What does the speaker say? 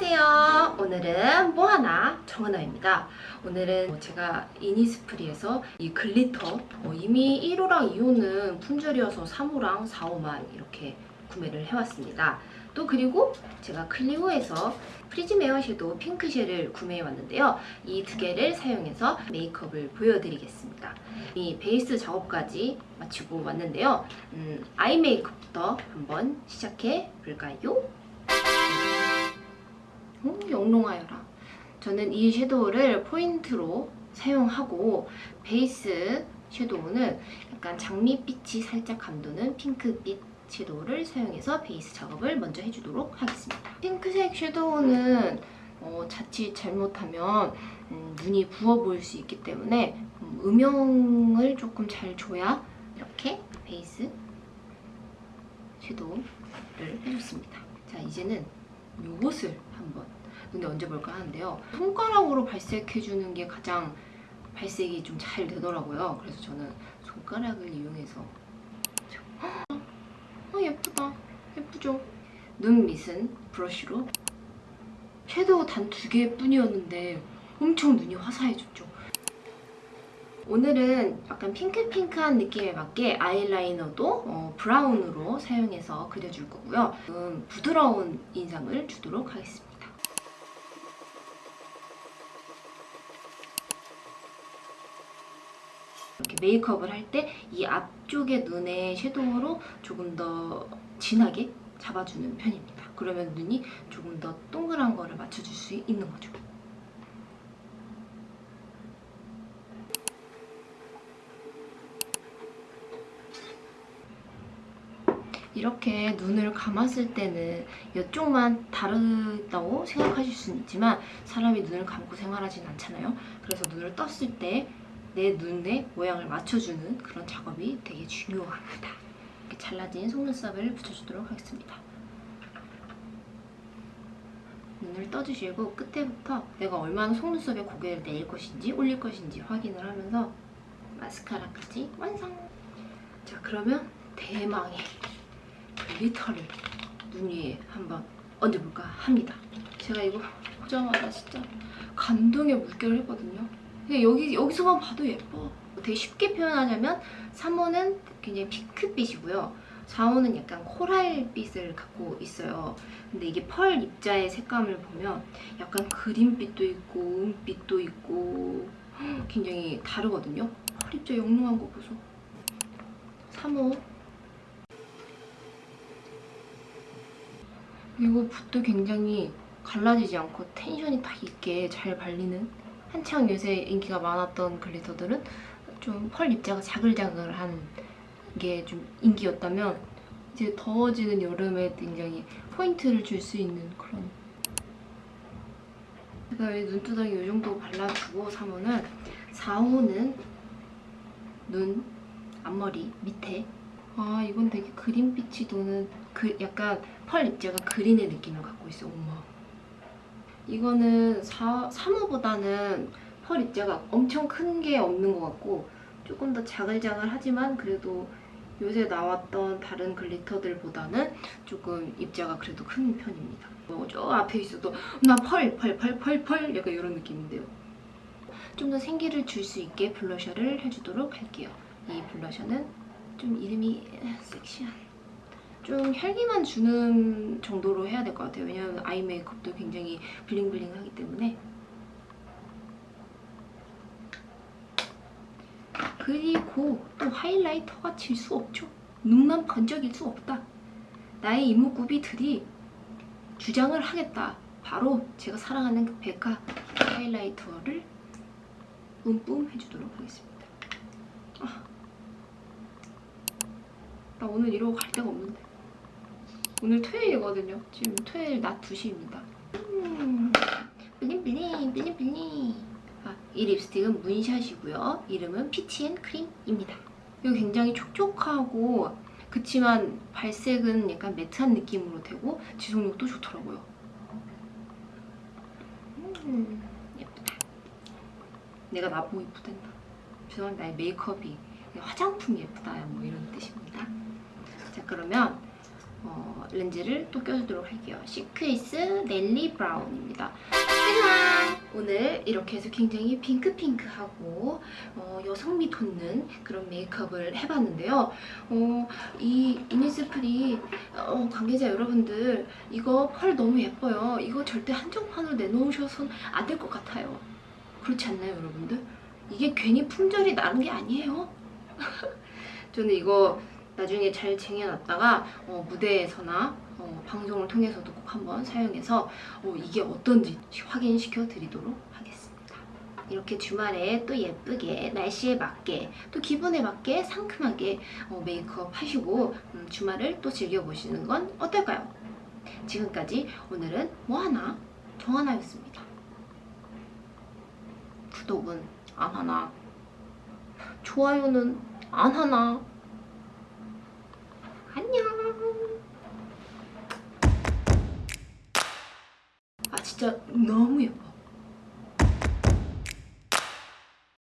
안녕하세요. 오늘은 뭐하나 정하나입니다. 오늘은 제가 이니스프리에서 이 glitter 어, 이미 1호랑 2호는 품절이어서 3호랑 4호만 이렇게 구매를 해왔습니다. 또 그리고 제가 클리오에서 Prism Air Shadow Pink Shell을 구매해 왔는데요. 이 두 개를 사용해서 메이크업을 보여드리겠습니다. 이 베이스 작업까지 마치고 왔는데요. 음, eye 메이크업부터 한번 시작해 볼까요? 음, 영롱하여라. 저는 이 섀도우를 포인트로 사용하고 베이스 섀도우는 약간 장미빛이 살짝 감도는 핑크빛 섀도우를 사용해서 베이스 작업을 먼저 해주도록 하겠습니다. 핑크색 섀도우는 어, 자칫 잘못하면 음, 눈이 부어 보일 수 있기 때문에 음, 음영을 조금 잘 줘야 이렇게 베이스 섀도우를 해줬습니다. 자 이제는 요것을 한번 눈에 얹어볼까 하는데요. 손가락으로 발색해주는 게 가장 발색이 좀 잘 되더라고요. 그래서 저는 손가락을 이용해서 아 예쁘다. 예쁘죠? 눈 밑은 브러쉬로 섀도우 단 두 개뿐이었는데 엄청 눈이 화사해졌죠. 오늘은 약간 핑크핑크한 느낌에 맞게 아이라이너도 어, 브라운으로 사용해서 그려줄 거고요. 음, 부드러운 인상을 주도록 하겠습니다. 이렇게 메이크업을 할 때 이 앞쪽의 눈에 섀도우로 조금 더 진하게 잡아주는 편입니다. 그러면 눈이 조금 더 동그란 거를 맞춰줄 수 있는 거죠. 이렇게 눈을 감았을 때는 이쪽만 다르다고 생각하실 수는 있지만 사람이 눈을 감고 생활하진 않잖아요. 그래서 눈을 떴을 때 내 눈의 모양을 맞춰주는 그런 작업이 되게 중요합니다. 이렇게 잘라진 속눈썹을 붙여주도록 하겠습니다. 눈을 떠주시고 끝에부터 내가 얼마나 속눈썹에 고개를 내릴 것인지 올릴 것인지 확인을 하면서 마스카라까지 완성! 자 그러면 대망의 글리터를 눈 위에 한번 얹어볼까 합니다. 제가 이거 보자마자 진짜 감동의 물결을 했거든요. 여기, 여기서만 봐도 예뻐. 되게 쉽게 표현하자면 3호는 굉장히 핑크빛이고요. 4호는 약간 코랄빛을 갖고 있어요. 근데 이게 펄 입자의 색감을 보면 약간 그린빛도 있고 은빛도 있고 굉장히 다르거든요. 펄 입자 영롱한 거 보소. 3호 이거 붓도 굉장히 갈라지지 않고 텐션이 딱 있게 잘 발리는 한창 요새 인기가 많았던 글리터들은 좀 펄 입자가 자글자글한 게 좀 인기였다면 이제 더워지는 여름에 굉장히 포인트를 줄 수 있는 그런 그다음에 눈두덩이 이 정도 발라주고 3호는 4호는 눈, 앞머리 밑에. 아 이건 되게 그린빛이 도는 그 약간 펄 입자가 그린의 느낌을 갖고 있어 엄마 이거는 4, 3호보다는 펄 입자가 엄청 큰 게 없는 것 같고 조금 더 자글자글하지만 그래도 요새 나왔던 다른 글리터들보다는 조금 입자가 그래도 큰 편입니다. 뭐저 앞에 있어도 나 펄, 펄, 펄, 펄, 펄 약간 이런 느낌인데요. 좀 더 생기를 줄 수 있게 블러셔를 해주도록 할게요. 이 블러셔는 좀 이름이 섹시한 좀 혈기만 주는 정도로 해야 될 것 같아요. 왜냐하면 아이 메이크업도 굉장히 블링블링하기 때문에 그리고 또 하이라이터가 질 수 없죠. 눈만 번쩍일 수 없다. 나의 이목구비들이 주장을 하겠다. 바로 제가 사랑하는 그 베카 하이라이터를 뿜뿜 해주도록 하겠습니다. 아, 나 오늘 이러고 갈 데가 없는데. 오늘 토요일이거든요. 지금 토요일 낮 2시입니다. 음, bling bling bling bling 아, 이 립스틱은 문샷이고요. 이름은 Peach and Cream입니다. 이거 굉장히 촉촉하고 그치만 발색은 약간 matte한 느낌으로 되고 지속력도 좋더라고요. 음, 예쁘다. 내가 나보고 이쁘단다. 죄송합니다. 나의 메이크업이 화장품이 예쁘다 뭐 이런 뜻입니다. 자 그러면 어, 렌즈를 또 껴주도록 할게요. 시크이스 넬리 brown입니다. 짜잔! 오늘 이렇게 해서 굉장히 핑크핑크하고 어, 여성미 돋는 그런 메이크업을 해봤는데요. 어, 이 이니스프리 어, 관계자 여러분들 이거 펄 너무 예뻐요. 이거 절대 한정판으로 내놓으셔서는 안될 것 같아요. 그렇지 않나요 여러분들? 이게 괜히 품절이 나는 게 아니에요. 저는 이거 나중에 잘 쟁여놨다가 어, 무대에서나 어, 방송을 통해서도 꼭 한번 사용해서 어, 이게 어떤지 확인시켜 드리도록 하겠습니다. 이렇게 주말에 또 예쁘게 날씨에 맞게 또 기분에 맞게 상큼하게 어, 메이크업 하시고 음, 주말을 또 즐겨보시는 건 어떨까요? 지금까지 오늘은 뭐 하나 정 하나였습니다. 구독은 안 하나 좋아요는 안 하나 진짜 너무 예뻐